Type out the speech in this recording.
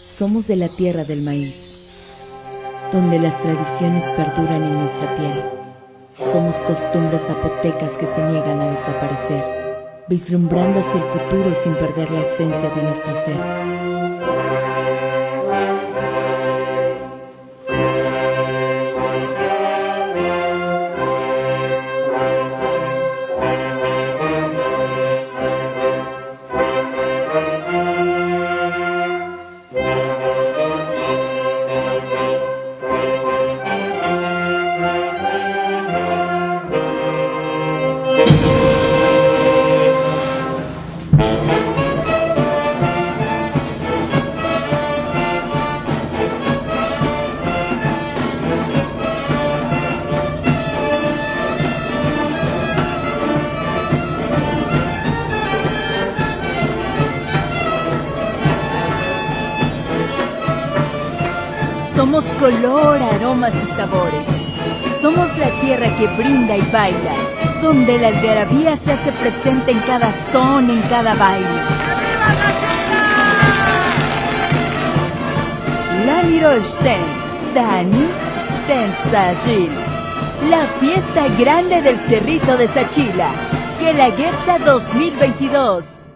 Somos de la tierra del maíz, donde las tradiciones perduran en nuestra piel. Somos costumbres zapotecas que se niegan a desaparecer, vislumbrando hacia el futuro sin perder la esencia de nuestro ser. Somos color, aromas y sabores. Somos la tierra que brinda y baila, donde la algarabía se hace presente en cada son, en cada baile. Lamiro Sten, Dani Sten Sajil. La fiesta grande del Cerrito de Sachila. Que la Guerza 2022.